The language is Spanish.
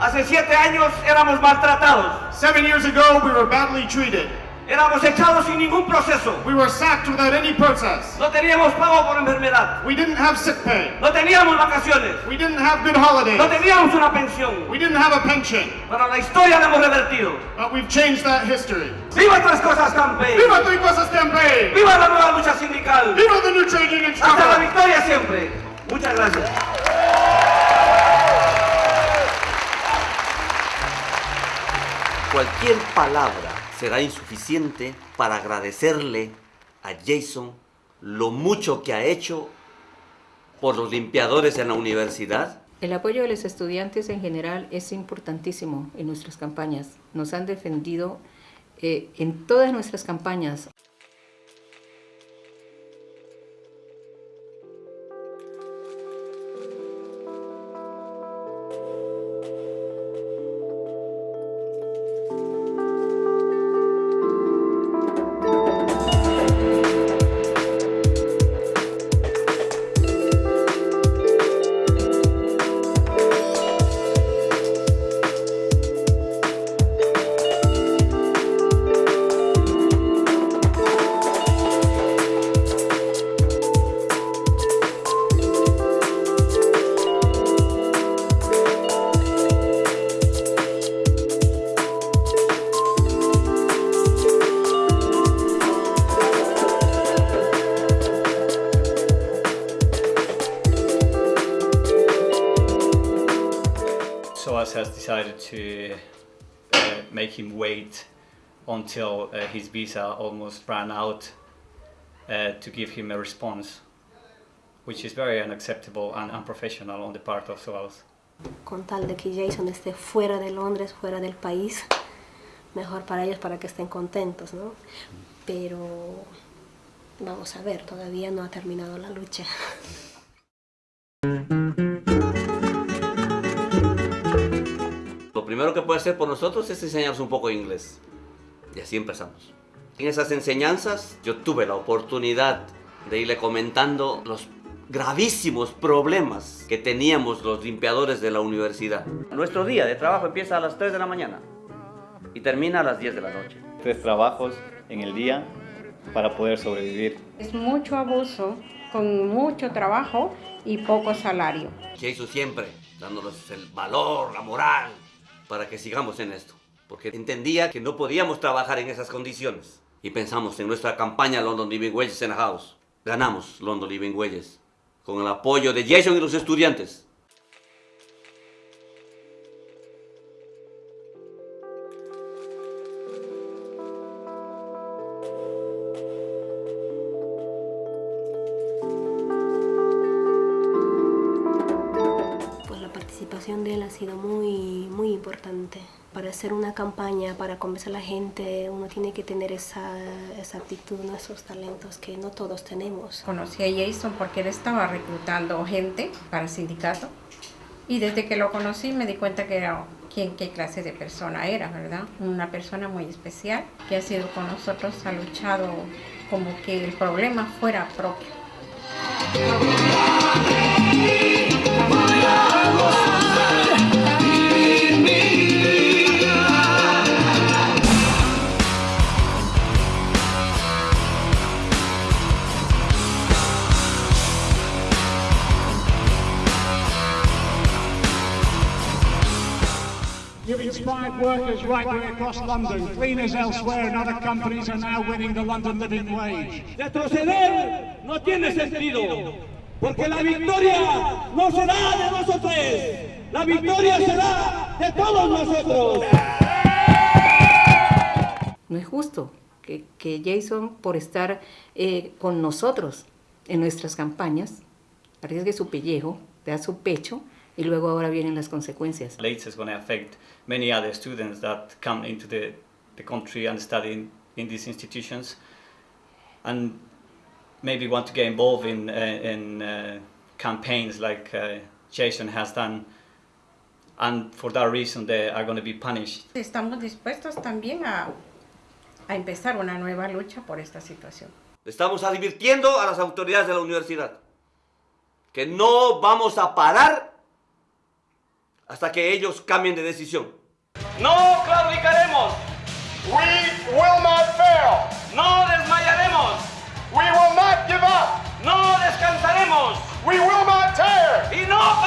Hace siete años éramos maltratados. Seven years ago, we were badly treated. Éramos echados sin ningún proceso. We were sacked without any process. No teníamos pago por enfermedad. We didn't have sick pay. No teníamos vacaciones. We didn't have good holidays. No teníamos una pensión. We didn't have a pension. Pero la historia la hemos revertido. But we've changed that history. ¡Viva Tres Cosas Campaign! ¡Viva Three Cosas Campaign! ¡Viva la nueva lucha sindical! ¡Viva the new trade union ¡Hasta la struggle! victoria siempre! Muchas gracias. Cualquier palabra será insuficiente para agradecerle a Jason lo mucho que ha hecho por los limpiadores en la universidad. El apoyo de los estudiantes en general es importantísimo en nuestras campañas. Nos han defendido eh, en todas nuestras campañas. SOAS has decided to uh, make him wait until uh, his visa almost ran out uh, to give him a response, which is very unacceptable and unprofessional on the part of SOAS. con tal de que Jason esté fuera de Londres, fuera del país, mejor para ellos para que estén contentos, ¿no? Pero vamos a ver, todavía no ha terminado la lucha. Primero que puede hacer por nosotros es enseñarnos un poco de inglés. Y así empezamos. En esas enseñanzas yo tuve la oportunidad de irle comentando los gravísimos problemas que teníamos los limpiadores de la universidad. Nuestro día de trabajo empieza a las 3 de la mañana y termina a las 10 de la noche. Tres trabajos en el día para poder sobrevivir. Es mucho abuso, con mucho trabajo y poco salario. Jason siempre dándonos el valor, la moral, para que sigamos en esto. Porque entendía que no podíamos trabajar en esas condiciones. Y pensamos en nuestra campaña London Living Wages in House. Ganamos London Living Wages con el apoyo de Jason y los estudiantes. Participación de él ha sido muy, muy importante. Para hacer una campaña, para convencer a la gente, uno tiene que tener esa, esa actitud, ¿no? esos talentos que no todos tenemos. Conocí a Jason porque él estaba reclutando gente para el sindicato y desde que lo conocí me di cuenta que era quién, qué clase de persona era, ¿verdad? Una persona muy especial que ha sido con nosotros, ha luchado como que el problema fuera propio. You've inspired workers right way across London. Cleaners elsewhere and other companies are now winning the London living wage. Retroceder no tiene sentido, porque la victoria no será de nosotros, la victoria será de todos nosotros. No es justo que, que Jason, por estar eh, con nosotros en nuestras campañas, arriesgue su pellejo, da su pecho y luego ahora vienen las consecuencias. Later is going to affect many other students that come into the, the country and study in, in these institutions and maybe want to get involved in, uh, in uh, campaigns like uh, Jason has done and for that reason they are going to be punished. Estamos dispuestos también a, a empezar una nueva lucha por esta situación. Estamos advirtiendo a las autoridades de la universidad que no vamos a parar hasta que ellos cambien de decisión. No claudicaremos. We will not fail. No desmayaremos. We will not give up. No descansaremos. We will not tear. Y no